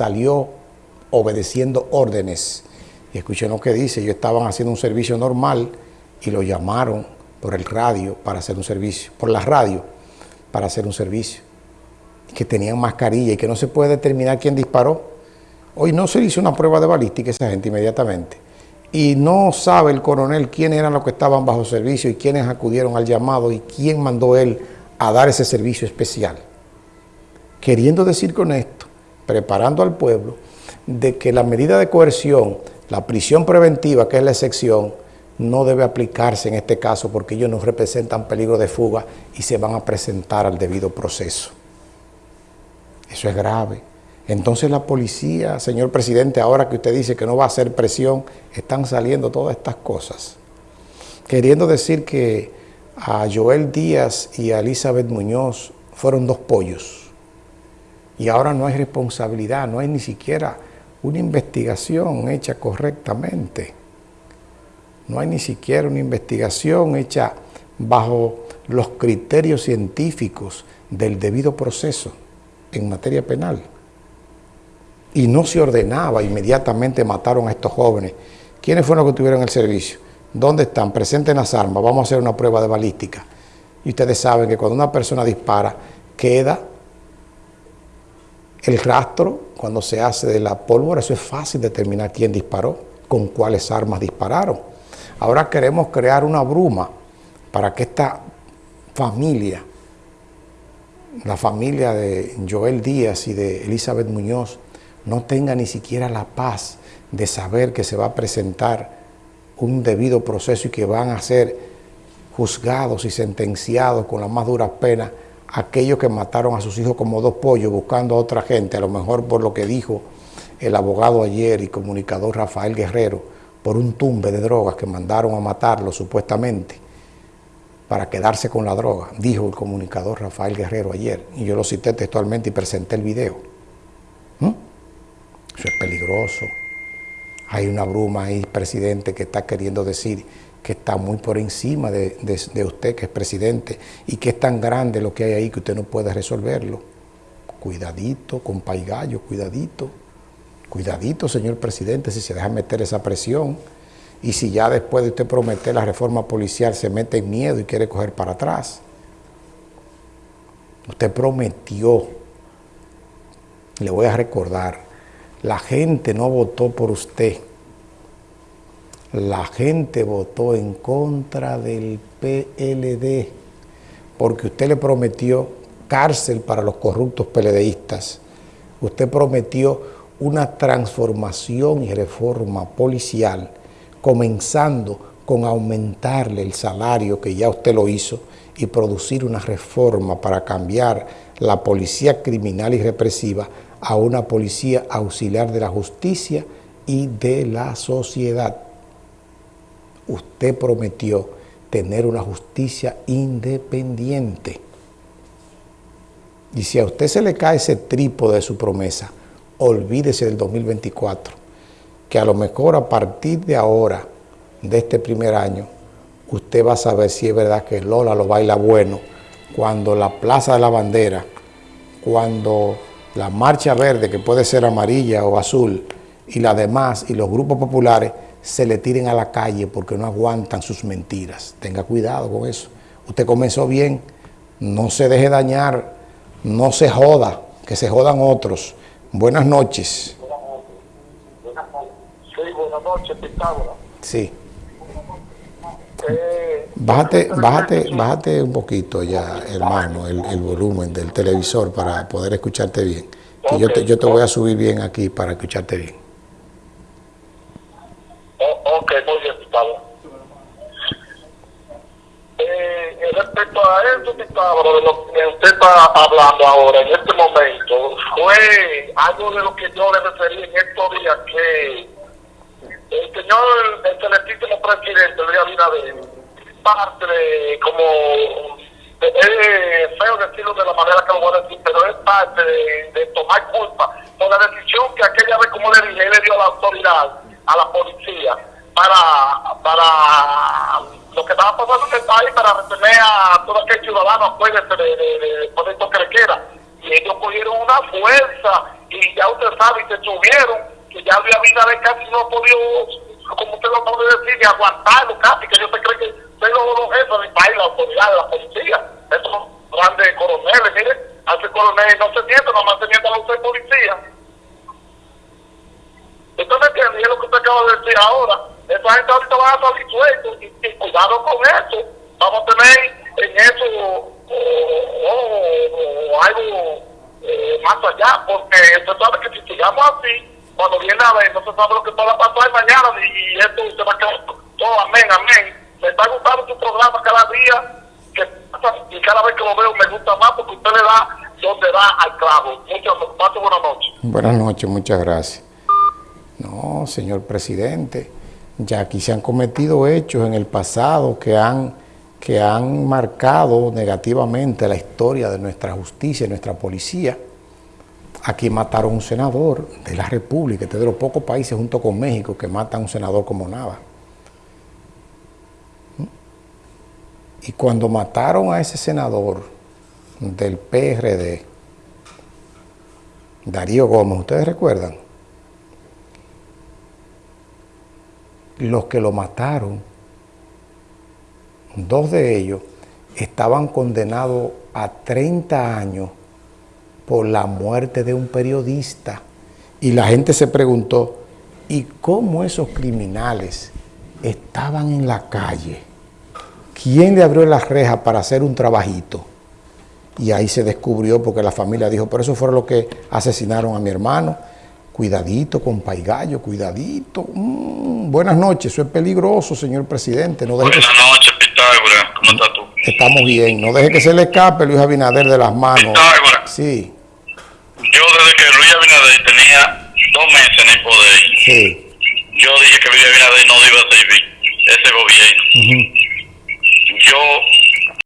salió obedeciendo órdenes. Y escuchen lo que dice, ellos estaban haciendo un servicio normal y lo llamaron por el radio para hacer un servicio, por la radio para hacer un servicio. Que tenían mascarilla y que no se puede determinar quién disparó. Hoy no se hizo una prueba de balística esa gente inmediatamente. Y no sabe el coronel quiénes eran los que estaban bajo servicio y quiénes acudieron al llamado y quién mandó él a dar ese servicio especial. Queriendo decir con esto, preparando al pueblo, de que la medida de coerción, la prisión preventiva, que es la excepción, no debe aplicarse en este caso porque ellos no representan peligro de fuga y se van a presentar al debido proceso. Eso es grave. Entonces la policía, señor presidente, ahora que usted dice que no va a hacer presión, están saliendo todas estas cosas. Queriendo decir que a Joel Díaz y a Elizabeth Muñoz fueron dos pollos. Y ahora no hay responsabilidad, no hay ni siquiera una investigación hecha correctamente. No hay ni siquiera una investigación hecha bajo los criterios científicos del debido proceso en materia penal. Y no se ordenaba, inmediatamente mataron a estos jóvenes. ¿Quiénes fueron los que tuvieron el servicio? ¿Dónde están? Presenten las armas, vamos a hacer una prueba de balística. Y ustedes saben que cuando una persona dispara, queda el rastro cuando se hace de la pólvora, eso es fácil determinar quién disparó, con cuáles armas dispararon. Ahora queremos crear una bruma para que esta familia, la familia de Joel Díaz y de Elizabeth Muñoz, no tenga ni siquiera la paz de saber que se va a presentar un debido proceso y que van a ser juzgados y sentenciados con las más duras penas aquellos que mataron a sus hijos como dos pollos buscando a otra gente, a lo mejor por lo que dijo el abogado ayer y comunicador Rafael Guerrero, por un tumbe de drogas que mandaron a matarlo supuestamente para quedarse con la droga, dijo el comunicador Rafael Guerrero ayer, y yo lo cité textualmente y presenté el video. ¿Mm? Eso es peligroso. Hay una bruma ahí, presidente, que está queriendo decir que está muy por encima de, usted, que es presidente, y que es tan grande lo que hay ahí que usted no puede resolverlo. Cuidadito, con gallo, cuidadito. Cuidadito, señor presidente, si se deja meter esa presión y si ya después de usted prometer la reforma policial se mete en miedo y quiere coger para atrás. Usted prometió, le voy a recordar, la gente no votó por usted la gente votó en contra del PLD porque usted le prometió cárcel para los corruptos PLDistas. Usted prometió una transformación y reforma policial, comenzando con aumentarle el salario, que ya usted lo hizo, y producir una reforma para cambiar la policía criminal y represiva a una policía auxiliar de la justicia y de la sociedad usted prometió tener una justicia independiente. Y si a usted se le cae ese trípode de su promesa, olvídese del 2024, que a lo mejor a partir de ahora, de este primer año, usted va a saber si es verdad que Lola lo baila bueno, cuando la Plaza de la Bandera, cuando la Marcha Verde, que puede ser amarilla o azul, y la demás, y los grupos populares, se le tiren a la calle porque no aguantan sus mentiras. Tenga cuidado con eso. Usted comenzó bien, no se deje dañar, no se joda, que se jodan otros. Buenas noches. Sí, buenas noches, Pitágoras. Sí. Eh, bájate, bájate, bájate un poquito ya, hermano, el, volumen del televisor para poder escucharte bien. yo, te, yo te voy a subir bien aquí para escucharte bien. Muy bien. Eh, respecto a eso, Gustavo, de lo que usted está hablando ahora, en este momento, fue algo de lo que yo le referí en estos días, que el señor, el celestísimo presidente, Luis Abinader, parte de, como, es feo decirlo de la manera que lo voy a decir, pero es parte de, de tomar culpa por la decisión que aquella vez, como le dije, le dio la autoridad a la policía para, para lo que estaba pasando en el país, para retener a todo aquel ciudadano después de, de, de, de, de Y ellos cogieron una fuerza y ya usted sabe, y se subieron, que ya Luis Abinader casi no podido, como usted lo puede decir, ni aguantarlo casi, que yo se cree que soy los, los jefes del país, la autoridad, la policía, esos grandes coroneles, mire, hace coroneles no se mienten, nomás se mienten a usted policía. ¿Usted me entiende? Y es lo que usted acaba de decir ahora. Esa gente ahorita va a salir sueltos y, cuidado con eso. Vamos a tener en eso o, algo eh, más allá, porque usted sabe que si sigamos así, cuando viene a ver, no se sabe lo que pueda pasar mañana y, y esto se va a quedar todo, amén, amén. Me está gustando su programa cada día, que pasa, y cada vez que lo veo me gusta más porque usted le da donde da al clavo. Muchas gracias, buenas noches. Buenas noches, muchas gracias. No, señor presidente, ya aquí se han cometido hechos en el pasado que han, que han marcado negativamente la historia de nuestra justicia y nuestra policía. Aquí mataron a un senador de la República, este es de los pocos países junto con México que matan a un senador como Nava. ¿Mm? Y cuando mataron a ese senador del PRD, Darío Gómez, ¿ustedes recuerdan? Los que lo mataron, dos de ellos, estaban condenados a 30 años por la muerte de un periodista. Y la gente se preguntó, ¿y cómo esos criminales estaban en la calle? ¿Quién le abrió las rejas para hacer un trabajito? Y ahí se descubrió porque la familia dijo, por eso fueron los que asesinaron a mi hermano. Cuidadito con Paigallo, cuidadito. Mm, buenas noches, eso es peligroso, señor presidente. No buenas que... noches, Pitágoras. ¿Cómo estás tú? Estamos bien. No deje que se le escape Luis Abinader de las manos. Pitágoras. Sí. Yo desde que Luis Abinader tenía dos meses en el poder, sí. yo dije que Luis Abinader no iba a servir ese gobierno. Uh -huh.